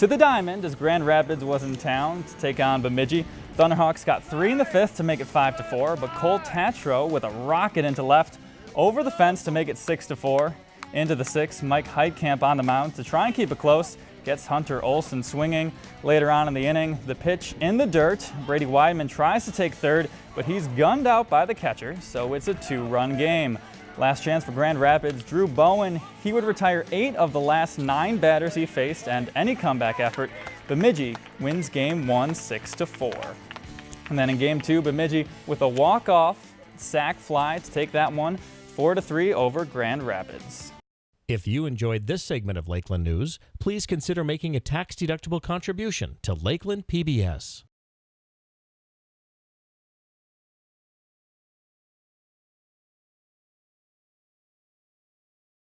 to the diamond as Grand Rapids was in town to take on Bemidji. Thunderhawks got three in the fifth to make it five to four, but Cole Tatro with a rocket into left over the fence to make it six to four. Into the sixth, Mike Heitkamp on the mound to try and keep it close. Gets Hunter Olson swinging. Later on in the inning, the pitch in the dirt. Brady Weidman tries to take third, but he's gunned out by the catcher, so it's a two-run game. Last chance for Grand Rapids, Drew Bowen. He would retire eight of the last nine batters he faced and any comeback effort. Bemidji wins game one, six to four. And then in game two, Bemidji with a walk-off sac fly to take that one, four to three over Grand Rapids. If you enjoyed this segment of Lakeland News, please consider making a tax-deductible contribution to Lakeland PBS.